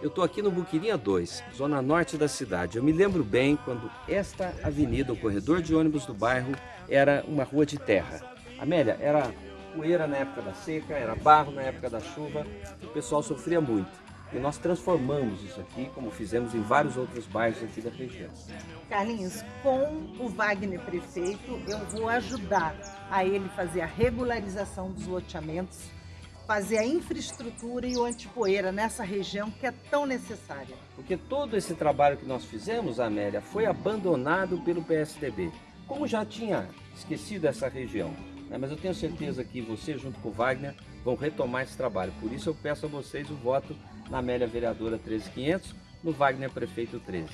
Eu estou aqui no Buquirinha 2, zona norte da cidade. Eu me lembro bem quando esta avenida, o corredor de ônibus do bairro, era uma rua de terra. Amélia, era poeira na época da seca, era barro na época da chuva, o pessoal sofria muito. E nós transformamos isso aqui, como fizemos em vários outros bairros aqui da região. Carlinhos, com o Wagner prefeito, eu vou ajudar a ele fazer a regularização dos loteamentos, fazer a infraestrutura e o antipoeira nessa região que é tão necessária. Porque todo esse trabalho que nós fizemos, Amélia, foi abandonado pelo PSDB. Como já tinha esquecido essa região, né? mas eu tenho certeza que você, junto com o Wagner, vão retomar esse trabalho. Por isso eu peço a vocês o voto na Amélia Vereadora 13500, no Wagner Prefeito 13.